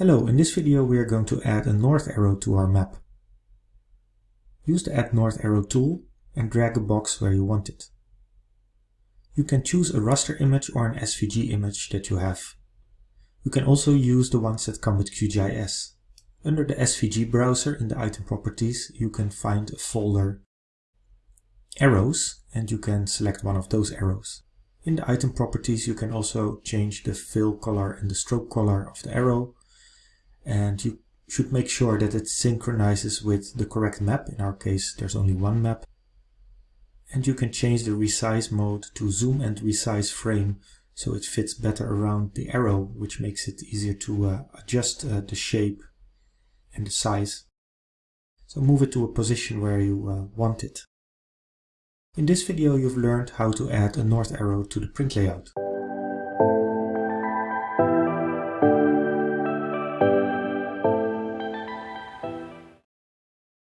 Hello, in this video we are going to add a north arrow to our map. Use the Add North Arrow tool and drag a box where you want it. You can choose a raster image or an SVG image that you have. You can also use the ones that come with QGIS. Under the SVG browser in the item properties you can find a folder arrows and you can select one of those arrows. In the item properties you can also change the fill color and the stroke color of the arrow and you should make sure that it synchronizes with the correct map. In our case, there's only one map. And you can change the resize mode to zoom and resize frame so it fits better around the arrow, which makes it easier to uh, adjust uh, the shape and the size. So move it to a position where you uh, want it. In this video you've learned how to add a north arrow to the print layout.